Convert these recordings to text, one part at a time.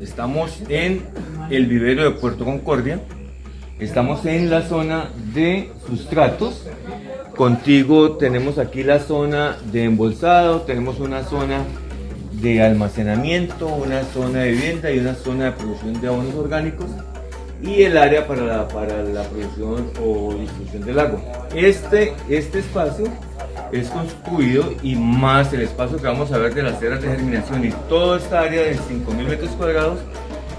Estamos en el vivero de Puerto Concordia. Estamos en la zona de sustratos. Contigo tenemos aquí la zona de embolsado, tenemos una zona de almacenamiento, una zona de vivienda y una zona de producción de abonos orgánicos y el área para la, para la producción o distribución del agua. Este, este espacio es construido y más el espacio que vamos a ver de las tierras de germinación y toda esta área de 5.000 metros cuadrados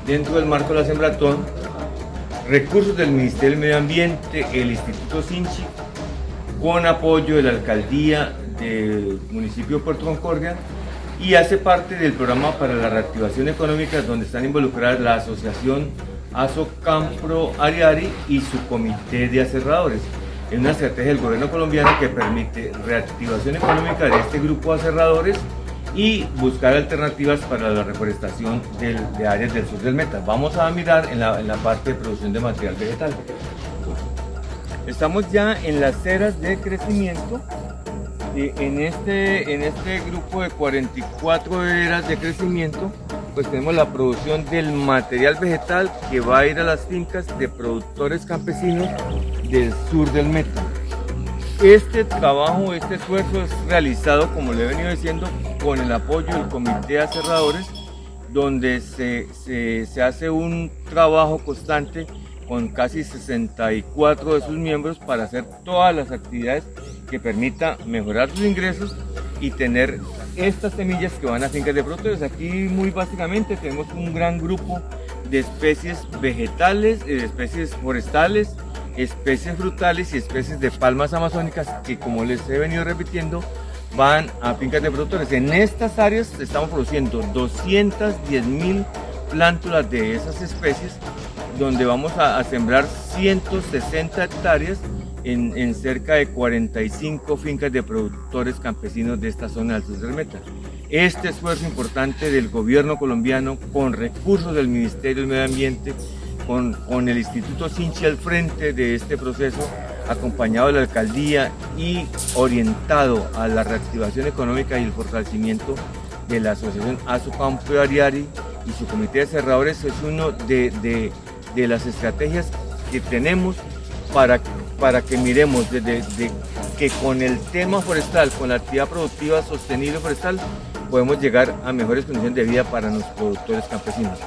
dentro del marco de la Sembratón, recursos del Ministerio del Medio Ambiente, el Instituto Sinchi, con apoyo de la Alcaldía del municipio de Puerto Concordia y hace parte del programa para la reactivación económica donde están involucradas la Asociación Asocampro Ariari y su comité de aserradores es una estrategia del gobierno colombiano que permite reactivación económica de este grupo de aserradores y buscar alternativas para la reforestación de áreas del sur del Meta. Vamos a mirar en la, parte de producción de material vegetal. Estamos ya en las ceras de crecimiento. En este, en este grupo de 44 eras de crecimiento, pues tenemos la producción del material vegetal que va a ir a las fincas de productores campesinos del sur del Meta. Este trabajo, este esfuerzo es realizado, como le he venido diciendo, con el apoyo del Comité de Aserradores, donde se, se, se hace un trabajo constante con casi 64 de sus miembros para hacer todas las actividades que permita mejorar sus ingresos y tener estas semillas que van a fincas de productores. Aquí muy básicamente tenemos un gran grupo de especies vegetales, de especies forestales, especies frutales y especies de palmas amazónicas que como les he venido repitiendo van a fincas de productores. En estas áreas estamos produciendo 210 mil plántulas de esas especies donde vamos a, sembrar 160 hectáreas en, cerca de 45 fincas de productores campesinos de esta zona del sur Meta. Este esfuerzo importante del gobierno colombiano con recursos del Ministerio del Medio Ambiente con, el Instituto Sinchi al frente de este proceso, acompañado de la alcaldía y orientado a la reactivación económica y el fortalecimiento de la asociación Azucampo Ariari y su comité de cerradores es uno de, las estrategias que tenemos para, para que miremos desde que con el tema forestal, con la actividad productiva sostenible forestal, podemos llegar a mejores condiciones de vida para los productores campesinos.